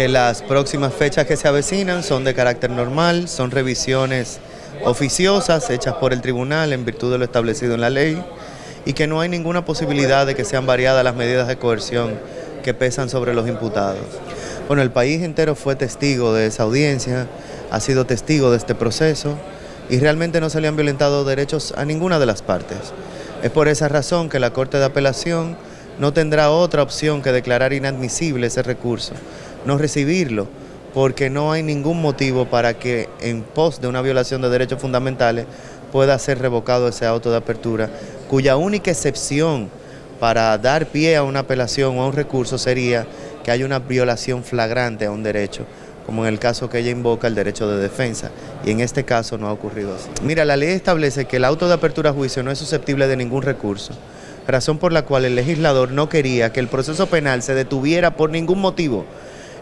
que las próximas fechas que se avecinan son de carácter normal, son revisiones oficiosas hechas por el tribunal en virtud de lo establecido en la ley y que no hay ninguna posibilidad de que sean variadas las medidas de coerción que pesan sobre los imputados. Bueno, el país entero fue testigo de esa audiencia, ha sido testigo de este proceso y realmente no se le han violentado derechos a ninguna de las partes. Es por esa razón que la Corte de Apelación no tendrá otra opción que declarar inadmisible ese recurso, no recibirlo, porque no hay ningún motivo para que en pos de una violación de derechos fundamentales pueda ser revocado ese auto de apertura, cuya única excepción para dar pie a una apelación o a un recurso sería que haya una violación flagrante a un derecho como en el caso que ella invoca el derecho de defensa, y en este caso no ha ocurrido así. Mira, la ley establece que el auto de apertura a juicio no es susceptible de ningún recurso, razón por la cual el legislador no quería que el proceso penal se detuviera por ningún motivo.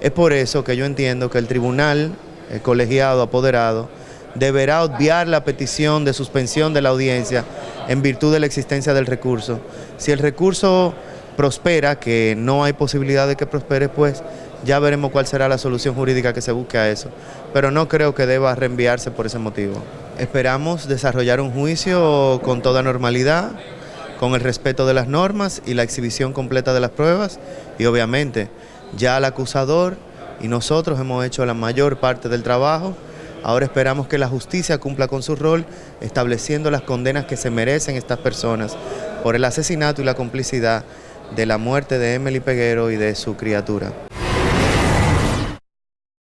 Es por eso que yo entiendo que el tribunal, el colegiado, apoderado, deberá obviar la petición de suspensión de la audiencia en virtud de la existencia del recurso. Si el recurso prospera, que no hay posibilidad de que prospere, pues ya veremos cuál será la solución jurídica que se busque a eso, pero no creo que deba reenviarse por ese motivo. Esperamos desarrollar un juicio con toda normalidad, con el respeto de las normas y la exhibición completa de las pruebas y obviamente ya el acusador y nosotros hemos hecho la mayor parte del trabajo, ahora esperamos que la justicia cumpla con su rol estableciendo las condenas que se merecen estas personas por el asesinato y la complicidad de la muerte de Emily Peguero y de su criatura.